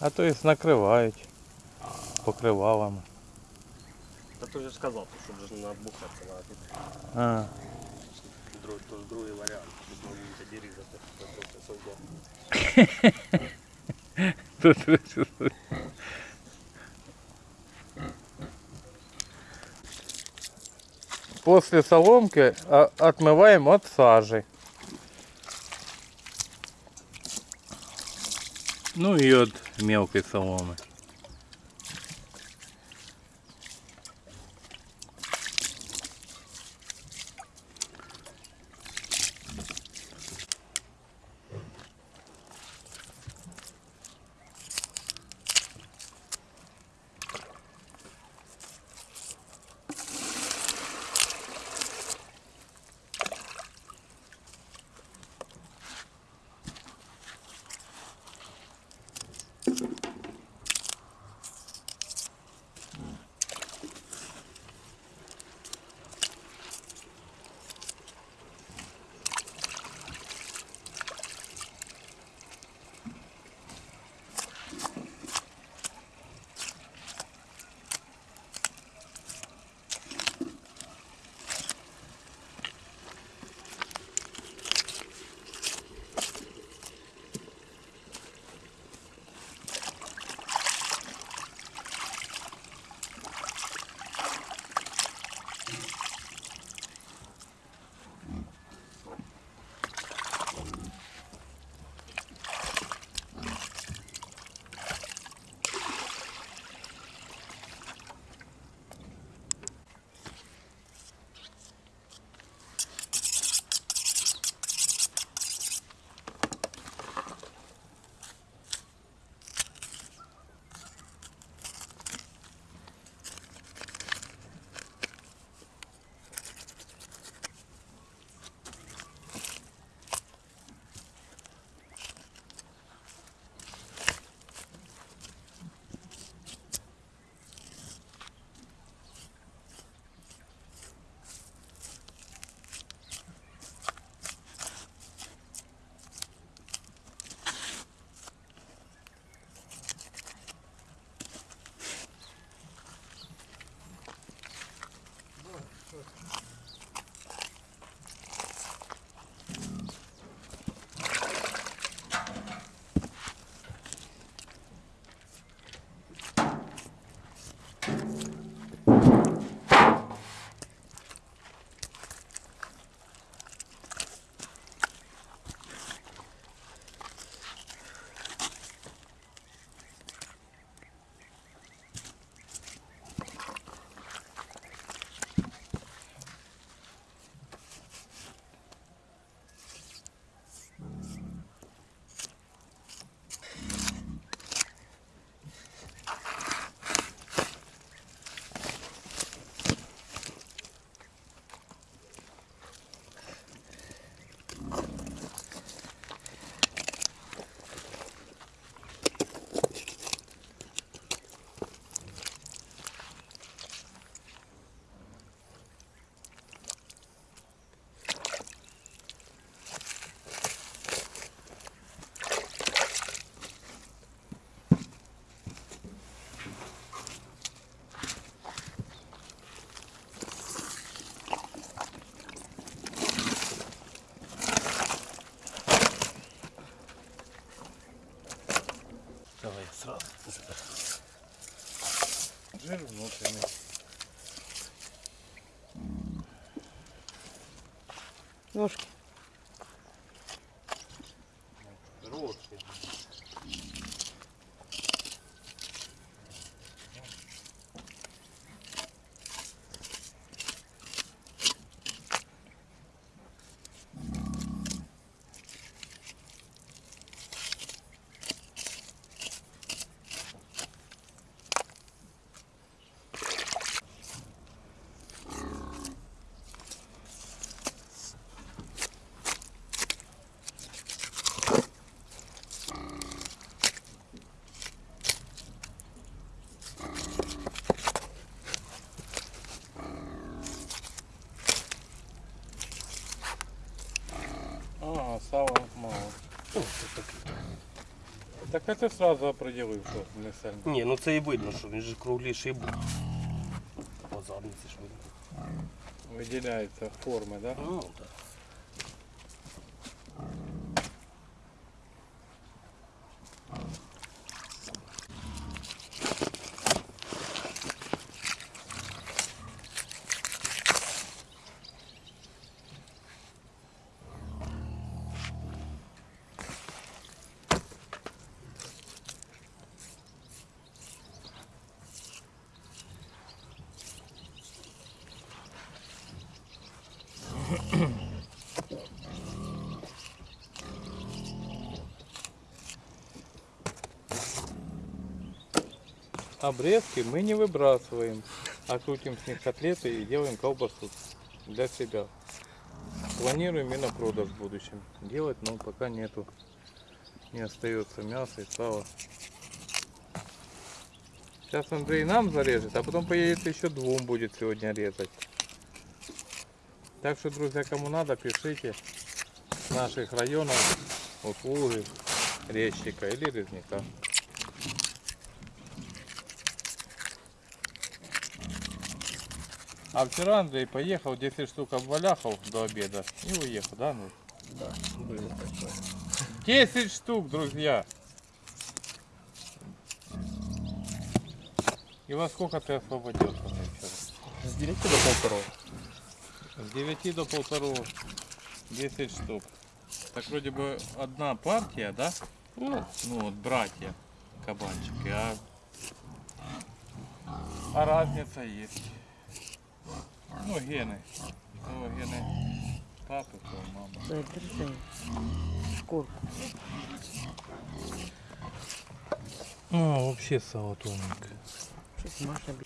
А то і накривають покривалами. Та ти вже сказав, що вже не набухатися треба. Тут А, друг, то другий варіант. Тут на вулиці різати, то трохи совдя. тут После соломки а, отмываем от сажи. Ну и от Mel que são homens. Жир внутренний. Ножки. Так а ти сразу определив, що не сильно. Ні, ну це і видно, що він же кругліший був. По задниці ж видно. Виділяється форми, да? Ну, так. Обрезки мы не выбрасываем, а крутим с них котлеты и делаем колбасу для себя. Планируем и на продаж в будущем делать, но пока нету. Не остается мяса и сала. Сейчас Андрей нам зарежет, а потом поедет еще двум будет сегодня резать. Так что, друзья, кому надо, пишите с наших районов, услуги, резчика или резника. А вчера Андрей поехал, 10 штук обваляхал до обеда и уехал, да? Ну, Да, было такое. 10 штук, друзья! И во сколько ты освободился мне вчера? З 9 до полтора. С 9 до полторы 10 штук. Так вроде бы одна партия, да? Ну, Ну вот братья кабанчики, а, а разница есть. Ну гены. То гены папы, то мамы. Дай, держи. Шкурку. Ну, вообще сало тоненькое. Щось Маша бі-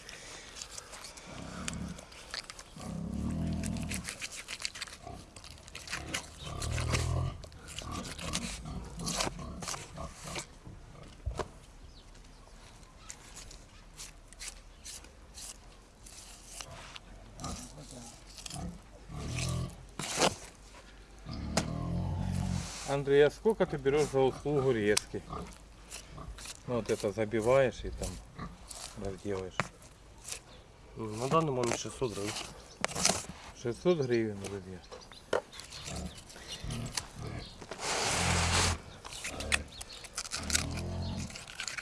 Андрей, а сколько ты берешь за услугу резки? Ну вот это забиваешь и там разделаешь. на даний момент 600 гривень. 600 гривен, друзья.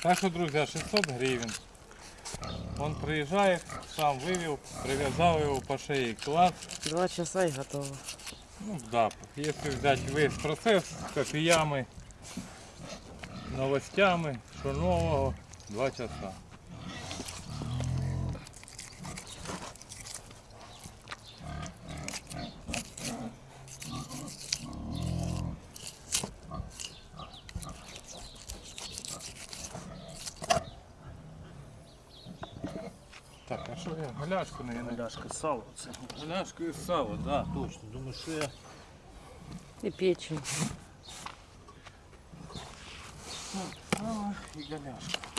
Так что, друзья, 600 гривен. Он приезжает, сам вывел, привязал его по шее класс. Два часа і готово. Ну да, если взять весь процесс с кофеями, новостями, что нового, два часа. А что я? Голяшку, наверное. Ляшка сало. Це. Голяшку и сало, да, точно. Думаю, что я І печень. сало и голяшка.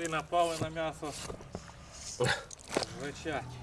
Коти напали на м'ясо. Рычать.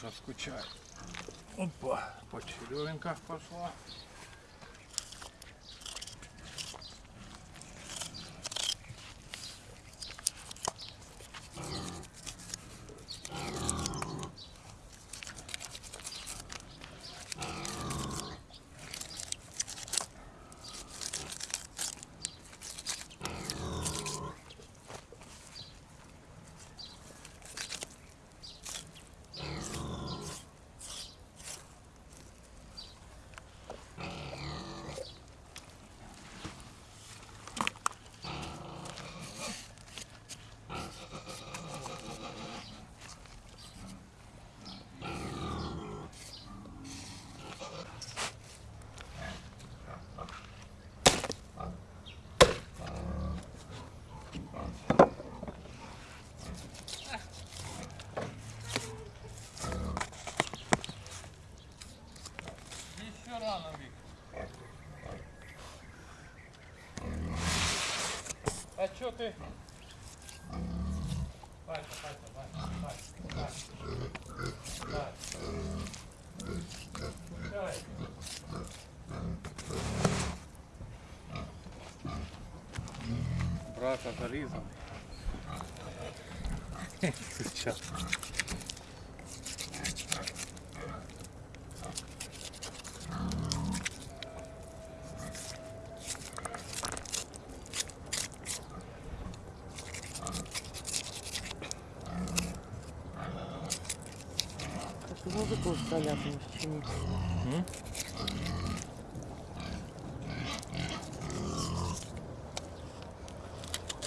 Груша скучает. Опа, по черевенках пошла. Чё ты? Вася, Вася, Вася, Вася, Вася. Вася. Давай. Брата зарізав. Сейчас.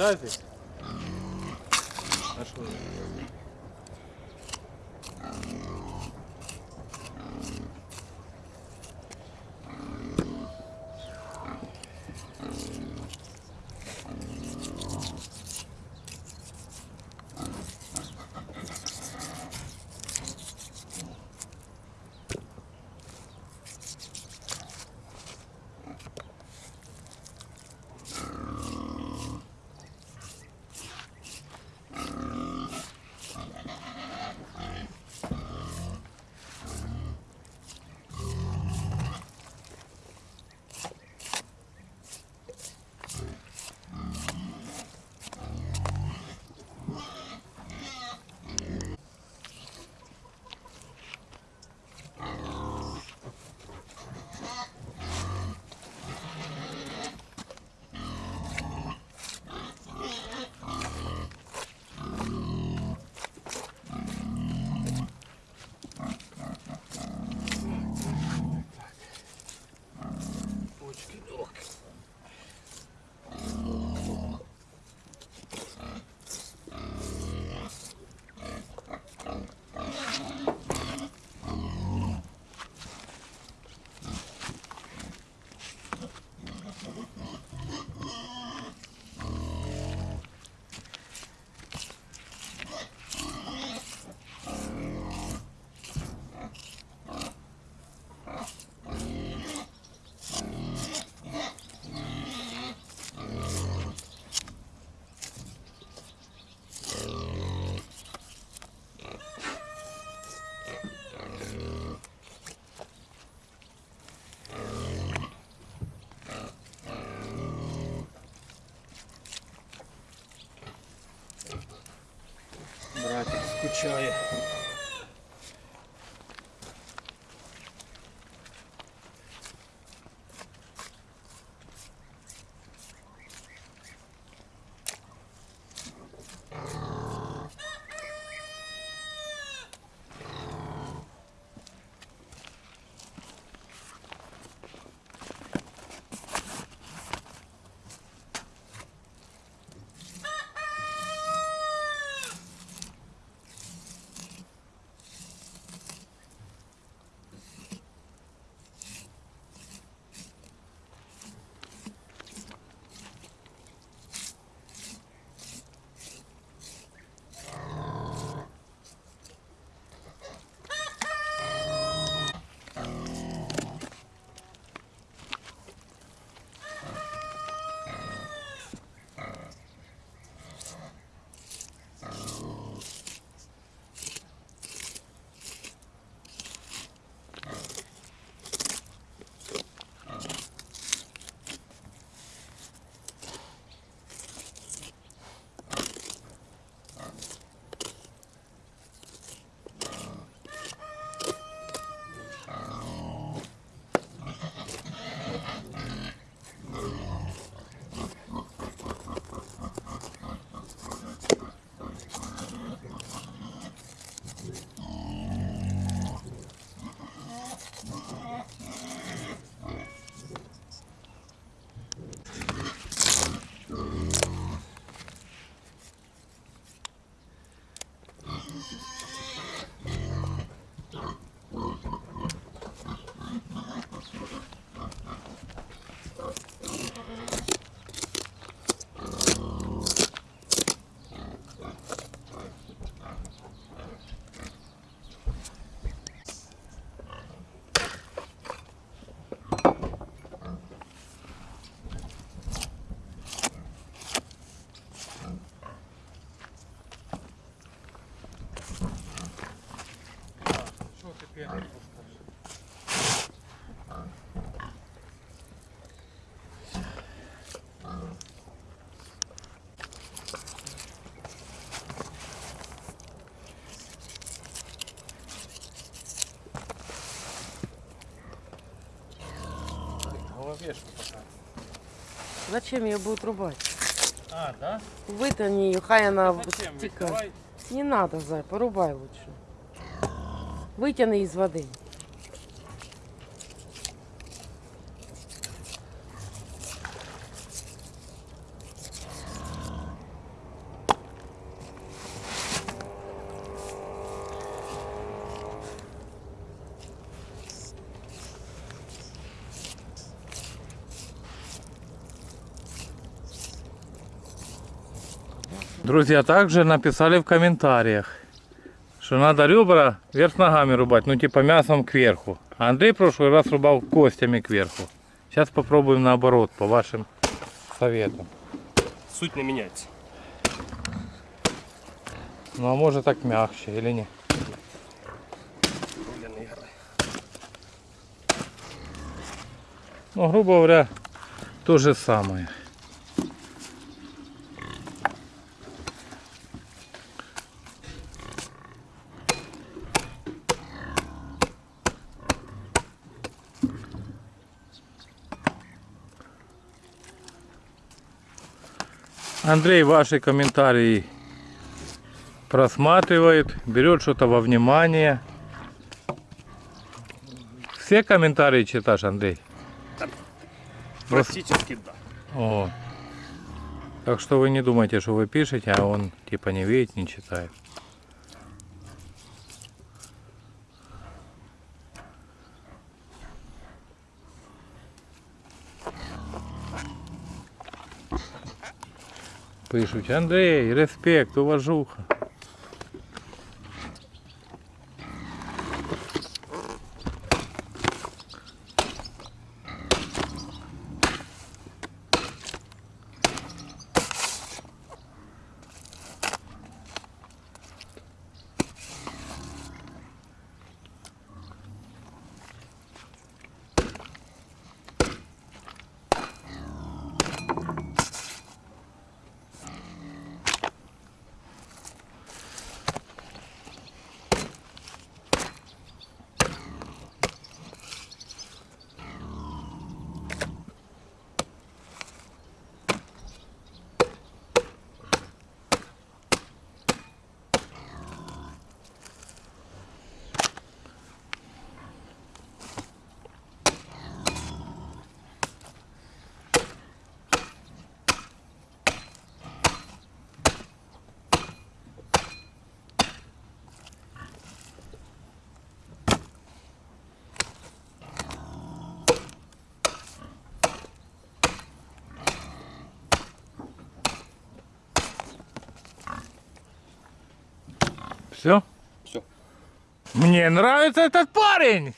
Perfect. 秦二爷。Зачем ее будут рубать? А, да? Вытяни ее, хай она Зачем? Стекает. Не надо, Зай, порубай лучше. Вытяни из воды. Друзья, также написали в комментариях, что надо ребра вверх ногами рубать, ну типа мясом кверху. А Андрей в прошлый раз рубал костями кверху. Сейчас попробуем наоборот, по вашим советам. Суть не меняется. Ну а может так мягче или не? Ну, грубо говоря, то же самое. Андрей ваши комментарии просматривает, берет что-то во внимание. Все комментарии читаешь, Андрей? Практически да. О. Так что вы не думайте, что вы пишете, а он типа не видит, не читает. Пишуть, Андрей, респект, уважуха. Все? Все. Мне нравится этот парень.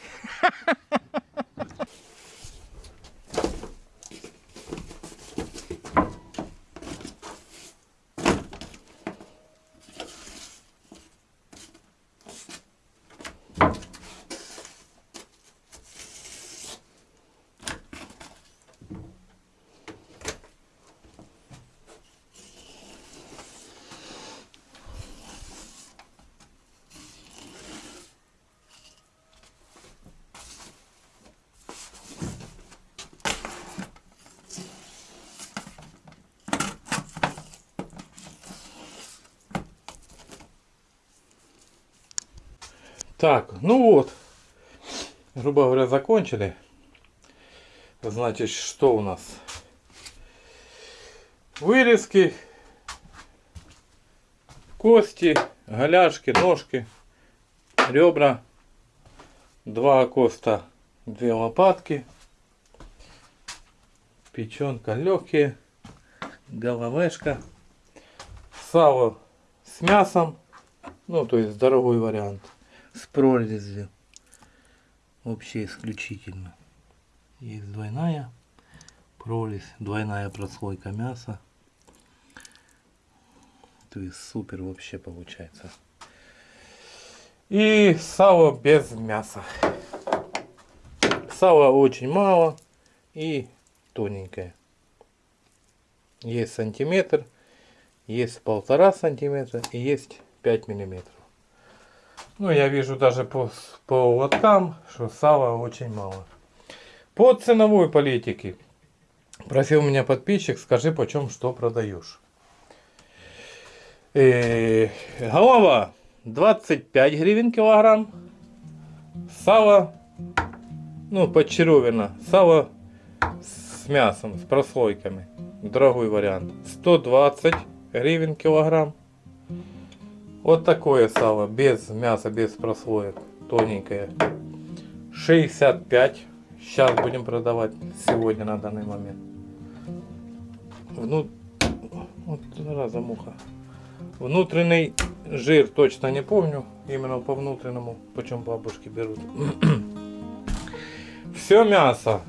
Так, ну вот. Грубо говоря, закончили. Значит, что у нас? Вырезки, кости, Голяшки, ножки, ребра, два окоста, две лопатки, печенка легкие, головешка, сало с мясом, ну то есть дорогой вариант, с прорезью, вообще исключительно. Есть двойная прорезь, двойная прослойка мяса. То есть супер вообще получается. И сало без мяса. Сала очень мало и тоненькое. Есть сантиметр, есть полтора сантиметра и есть 5 миллиметров. Ну, я вижу даже по, по лоткам, что сала очень мало. По ценовой политике. Просил меня подписчик, скажи, почем что продаешь. Э, голова 25 гривен килограмм. Сало, ну, подчеревина. Сало с мясом, с прослойками. Дорогой вариант. 120 гривен килограмм. Вот такое сало, без мяса, без прослоек. Тоненькое. 65. Сейчас будем продавать сегодня на данный момент. Вну... Вот зараза муха. Внутренний жир точно не помню. Именно по внутреннему. Почем бабушки берут. Все мясо.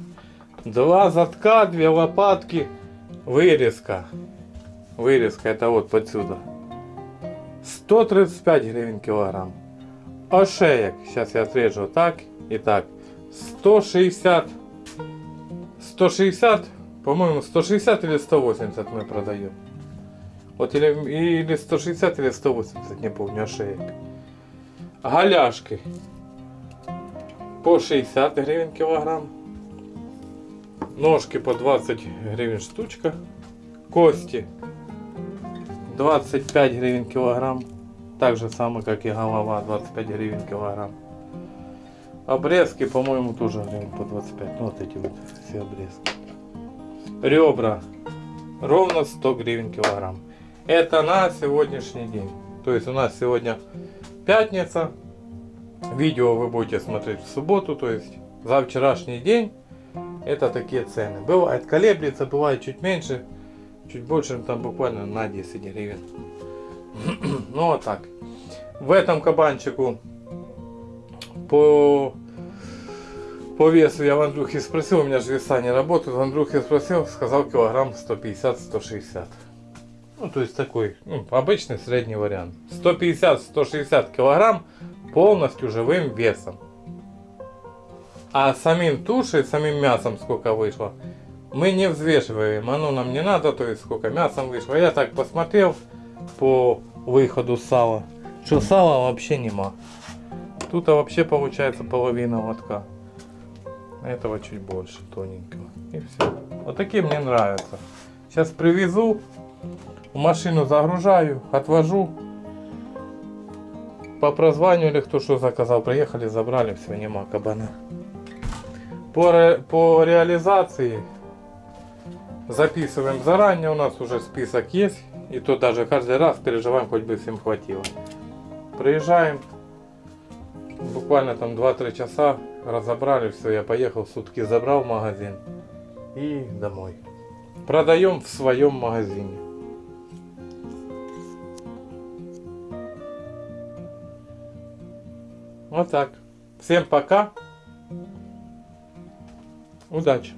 Два задка, две лопатки. Вырезка. Вырезка это вот подсюда. 135 гривен килограмм. Ошеек. Сейчас я отрежу так и так. 160. 160. По-моему 160 или 180 мы продаем. Вот или, или 160 или 180, не помню, ошеек. Голяшки. По 60 гривен килограмм. Ножки по 20 гривен штучка. Кости 25 гривен килограмм. Так же самое, как и голова, 25 гривен килограмм. Обрезки, по-моему, тоже гривен по 25. Ну, вот эти вот все обрезки. Ребра. Ровно 100 гривен килограмм. Это на сегодняшний день. То есть у нас сегодня пятница. Видео вы будете смотреть в субботу. То есть за вчерашний день. Это такие цены. Бывает колеблется, бывает чуть меньше. Чуть больше, там буквально на 10 гривен. ну вот так. В этом кабанчику по, по весу я в Андрюхе спросил, у меня же веса не работают. В Андрюхе спросил, сказал килограмм 150-160. Ну, то есть такой ну, обычный средний вариант. 150-160 килограмм полностью живым весом. А самим тушей, самим мясом сколько вышло, мы не взвешиваем. Оно нам не надо, то есть сколько мясом вышло. Я так посмотрел по выходу сала, что сала вообще нема. Тут вообще получается половина лотка. Этого чуть больше, тоненького. И все. Вот такие мне нравятся. Сейчас привезу, в машину загружаю, отвожу. По прозванивали, кто что заказал. Приехали, забрали, все, нема кабана. По, ре, по реализации записываем заранее, у нас уже список есть. И то даже каждый раз переживаем, хоть бы всем хватило. Приезжаем, буквально там 2-3 часа, разобрали все, я поехал, сутки забрал магазин и домой. Продаем в своем магазине. Вот так. Всем пока. Удачи.